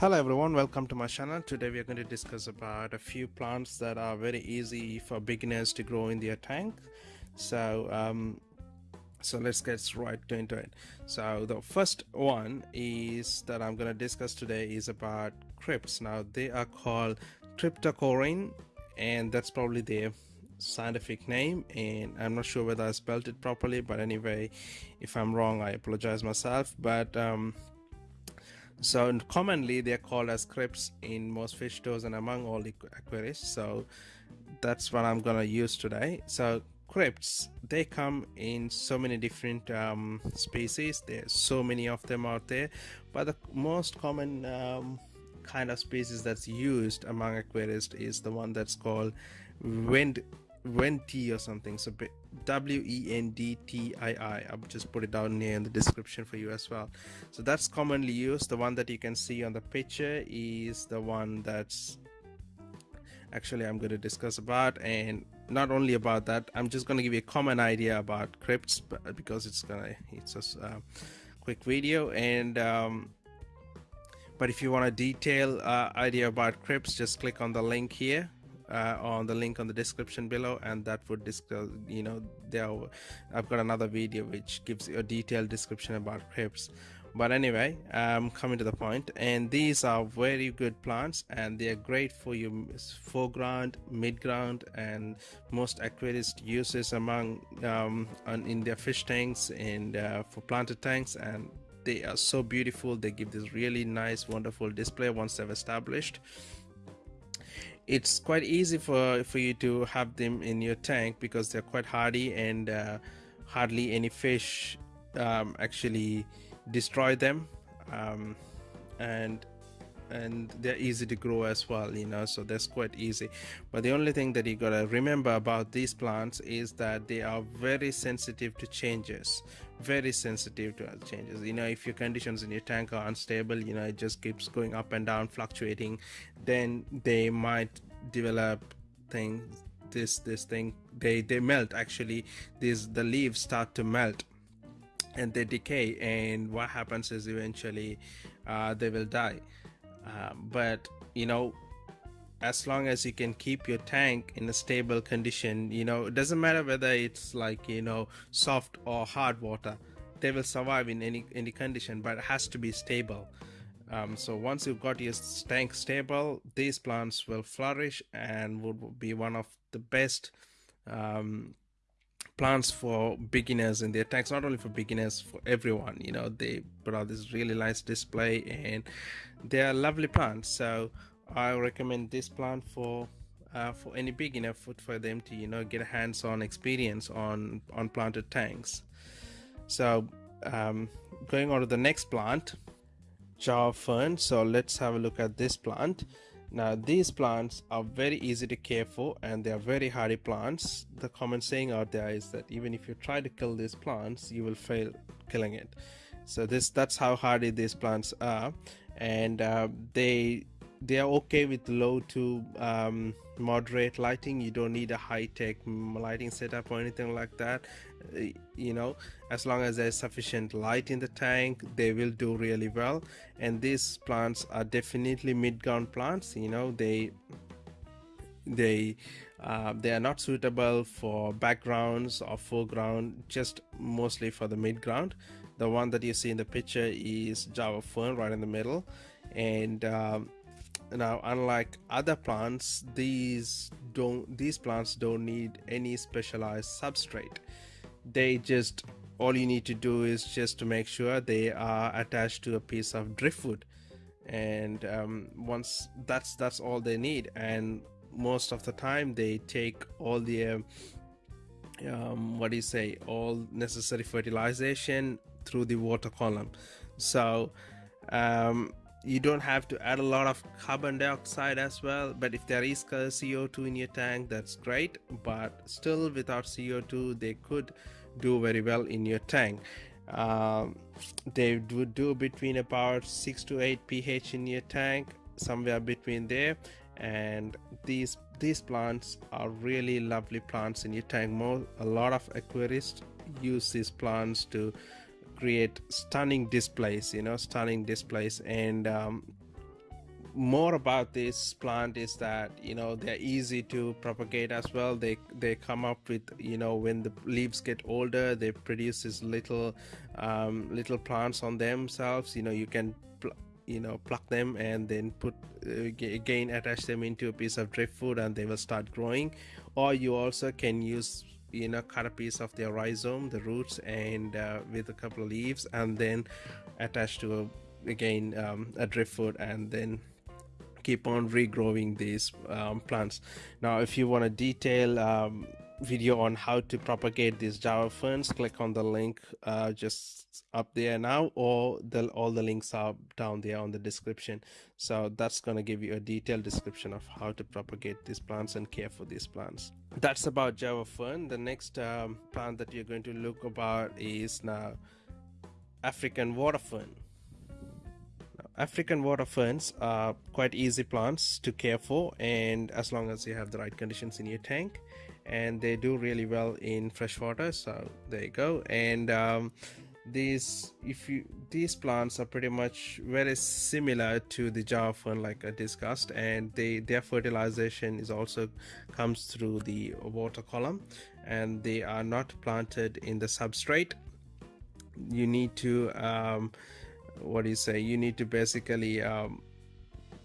Hello everyone, welcome to my channel. Today we are going to discuss about a few plants that are very easy for beginners to grow in their tank. So um, so let's get right into it. So the first one is that I'm going to discuss today is about crypts. Now they are called cryptocoryne and that's probably their scientific name and I'm not sure whether I spelled it properly but anyway if I'm wrong I apologize myself but um, so commonly they're called as crypts in most fish stores and among all the aquariums so that's what i'm gonna use today. So crypts they come in so many different um, species. There's so many of them out there. But the most common um, kind of species that's used among aquarists is the one that's called wind Wendtii or something. So W E N D T I I. I'll just put it down here in the description for you as well. So that's commonly used. The one that you can see on the picture is the one that's actually I'm going to discuss about and not only about that I'm just going to give you a common idea about crypts because it's gonna it's a uh, quick video and um, but if you want a detailed uh, idea about crypts just click on the link here uh, on the link on the description below and that would discuss you know there i've got another video which gives you a detailed description about crypts but anyway i'm coming to the point and these are very good plants and they are great for your foreground mid-ground and most aquarist uses among um, in their fish tanks and uh, for planted tanks and they are so beautiful. They give this really nice wonderful display once they've established it's quite easy for for you to have them in your tank because they're quite hardy and uh, hardly any fish um, actually destroy them. Um, and and they're easy to grow as well you know so that's quite easy. But the only thing that you gotta remember about these plants is that they are very sensitive to changes very sensitive to changes. You know if your conditions in your tank are unstable you know it just keeps going up and down fluctuating then they might develop things this this thing they they melt actually. These the leaves start to melt and they decay and what happens is eventually uh, they will die. Um, but you know as long as you can keep your tank in a stable condition you know it doesn't matter whether it's like you know soft or hard water they will survive in any any condition but it has to be stable um, so once you've got your tank stable these plants will flourish and would be one of the best um, plants for beginners in their tanks. Not only for beginners for everyone you know they put out this really nice display and they are lovely plants. So i recommend this plant for uh, for any beginner for, for them to you know get a hands-on experience on on planted tanks. So um, going on to the next plant java fern so let's have a look at this plant. Now these plants are very easy to care for and they are very hardy plants. The common saying out there is that even if you try to kill these plants, you will fail killing it. So this that's how hardy these plants are. And uh, they they are okay with low to um, moderate lighting. You don't need a high-tech lighting setup or anything like that. Uh, you know as long as there's sufficient light in the tank they will do really well. And these plants are definitely mid-ground plants you know they they uh, they are not suitable for backgrounds or foreground just mostly for the mid-ground. The one that you see in the picture is java fern right in the middle. And um, now unlike other plants these don't these plants don't need any specialized substrate. They just all you need to do is just to make sure they are attached to a piece of driftwood. And um, once that's that's all they need. And most of the time they take all the um, um what do you say? All necessary fertilization through the water column. So um, you don't have to add a lot of carbon dioxide as well. But if there is co2 in your tank that's great. But still without co2 they could do very well in your tank. Um, they would do between about 6 to 8 ph in your tank somewhere between there. And these these plants are really lovely plants in your tank. More a lot of aquarists use these plants to create stunning displays you know stunning displays. And um, more about this plant is that you know they're easy to propagate as well. They they come up with you know when the leaves get older they produce these little um, little plants on themselves. You know you can you know pluck them and then put uh, again attach them into a piece of driftwood and they will start growing. Or you also can use you know cut a piece of their rhizome the roots and uh, with a couple of leaves and then attach to a, again um, a driftwood and then keep on regrowing these um, plants. Now if you want a detail um, video on how to propagate these java ferns click on the link uh, just up there now or the, all the links are down there on the description. So that's going to give you a detailed description of how to propagate these plants and care for these plants. That's about java fern. The next um, plant that you're going to look about is now african water fern African water ferns are quite easy plants to care for and as long as you have the right conditions in your tank and they do really well in freshwater so there you go. And um, these if you these plants are pretty much very similar to the java fern like i discussed and they their fertilization is also comes through the water column and they are not planted in the substrate. You need to um, what do you say you need to basically um,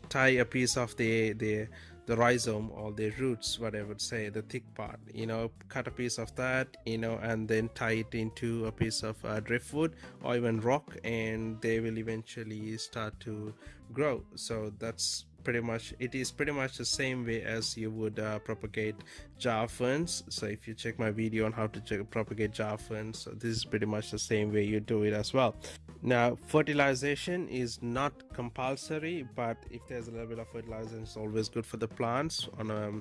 tie a piece of the the the rhizome or the roots whatever say the thick part you know cut a piece of that you know and then tie it into a piece of uh, driftwood or even rock and they will eventually start to grow. So that's pretty much it is pretty much the same way as you would uh, propagate java ferns. So if you check my video on how to propagate java ferns so this is pretty much the same way you do it as well. Now fertilization is not compulsory but if there's a little bit of fertilizer it's always good for the plants on a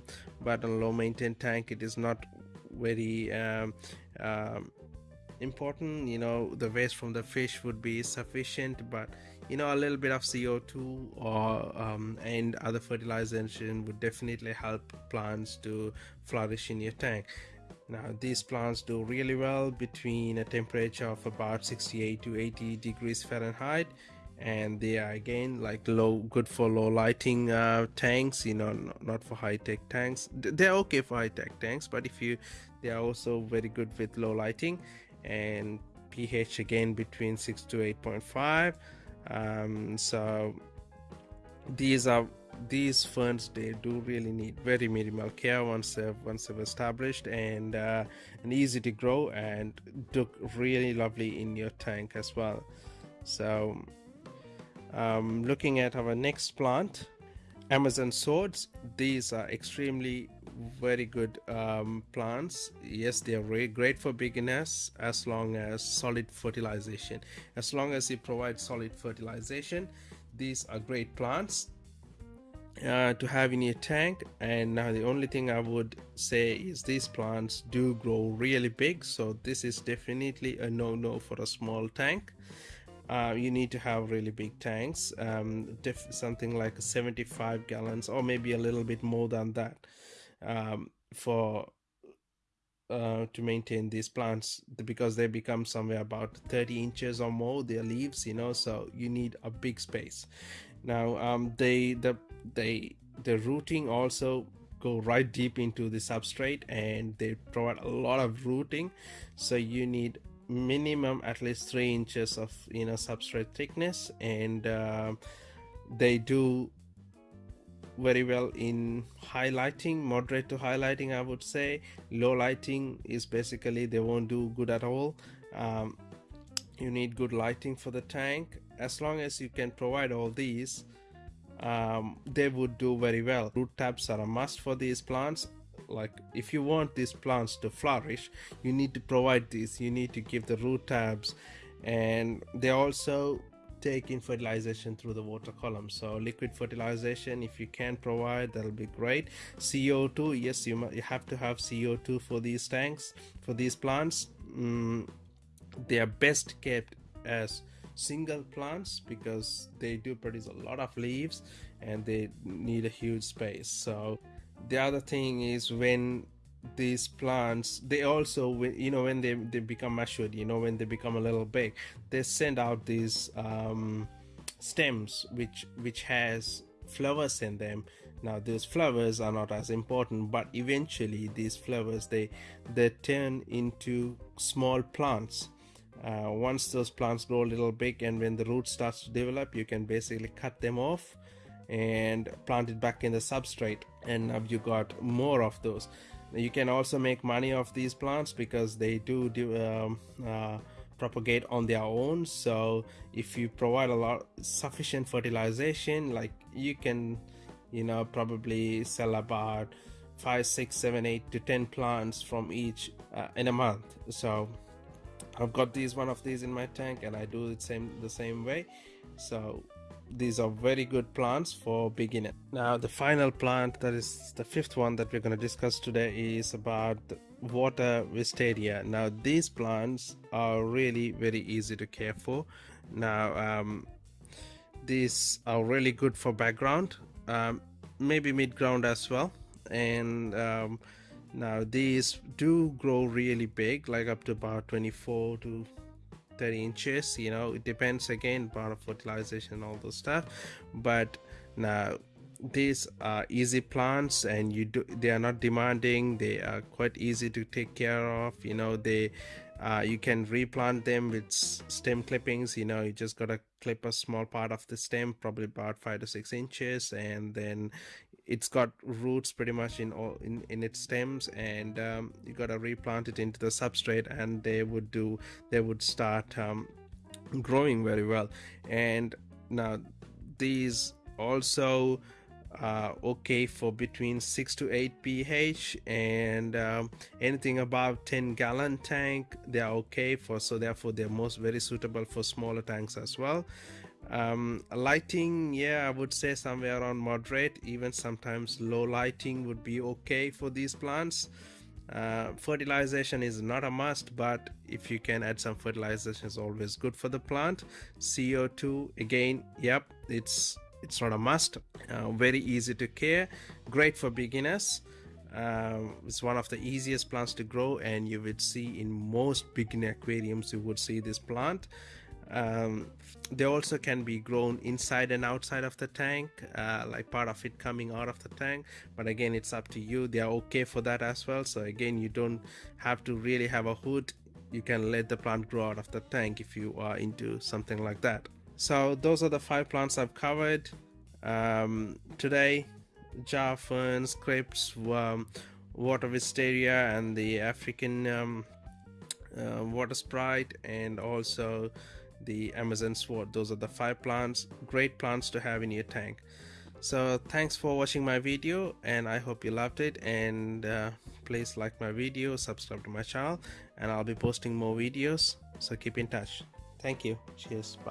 but on a low maintained tank it is not very um, um, important. You know the waste from the fish would be sufficient but you know a little bit of co2 or um, and other fertilization would definitely help plants to flourish in your tank. Now these plants do really well between a temperature of about 68 to 80 degrees Fahrenheit and they are again like low good for low lighting uh, tanks you know not for high-tech tanks. They're okay for high-tech tanks but if you they are also very good with low lighting and pH again between 6 to 8.5 um, so these are these ferns they do really need very minimal care once they've once they've established and uh, and easy to grow and look really lovely in your tank as well. So um, looking at our next plant amazon swords these are extremely very good um, plants. Yes they are great for beginners as long as solid fertilization. As long as you provide solid fertilization these are great plants uh, to have in your tank. And now the only thing I would say is these plants do grow really big. So this is definitely a no-no for a small tank uh, you need to have really big tanks um, something like 75 gallons or maybe a little bit more than that um, for uh, to maintain these plants because they become somewhere about 30 inches or more their leaves you know so you need a big space. Now um, they the they the rooting also go right deep into the substrate and they provide a lot of rooting so you need minimum at least three inches of you know substrate thickness and uh, they do very well in highlighting moderate to highlighting i would say. Low lighting is basically they won't do good at all. Um, you need good lighting for the tank. As long as you can provide all these um, they would do very well. Root tabs are a must for these plants like if you want these plants to flourish you need to provide this. You need to give the root tabs and they also take in fertilization through the water column. So liquid fertilization if you can provide that'll be great. Co2 yes you, you have to have co2 for these tanks for these plants. Mm, they are best kept as single plants because they do produce a lot of leaves and they need a huge space. So the other thing is when these plants they also you know when they, they become matured you know when they become a little big they send out these um, stems which which has flowers in them. Now those flowers are not as important but eventually these flowers they they turn into small plants. Uh, once those plants grow a little big and when the root starts to develop you can basically cut them off and plant it back in the substrate and now you got more of those. You can also make money off these plants because they do, do um, uh, propagate on their own. So if you provide a lot sufficient fertilization like you can you know probably sell about five six seven eight to ten plants from each uh, in a month. So I've got these one of these in my tank and I do it same the same way. So these are very good plants for beginner now the final plant that is the fifth one that we're going to discuss today is about water wisteria. Now these plants are really very easy to care for. Now um, these are really good for background um, maybe mid ground as well. And um, now these do grow really big like up to about 24 to 30 inches you know it depends again about fertilization all those stuff. But now these are easy plants and you do they are not demanding they are quite easy to take care of you know they uh, you can replant them with stem clippings you know you just gotta clip a small part of the stem probably about five to six inches and then it's got roots pretty much in all in, in its stems and um, you gotta replant it into the substrate and they would do they would start um, growing very well. And now these also uh, okay for between 6 to 8 pH and um, anything above 10 gallon tank they are okay for so therefore they're most very suitable for smaller tanks as well um, lighting yeah I would say somewhere around moderate. Even sometimes low lighting would be okay for these plants. Uh, fertilization is not a must but if you can add some fertilization is always good for the plant. CO2 again yep it's it's not a must. Uh, very easy to care. Great for beginners. Um, it's one of the easiest plants to grow and you would see in most beginner aquariums you would see this plant um, they also can be grown inside and outside of the tank uh, like part of it coming out of the tank. But again it's up to you. They are okay for that as well. So again you don't have to really have a hood. You can let the plant grow out of the tank if you are into something like that. So those are the five plants I've covered. Um, today java ferns crypts um, water wisteria and the African um, uh, water sprite and also the Amazon sword. Those are the five plants great plants to have in your tank. So thanks for watching my video and I hope you loved it and uh, please like my video subscribe to my channel and I'll be posting more videos so keep in touch. Thank you. Cheers. Bye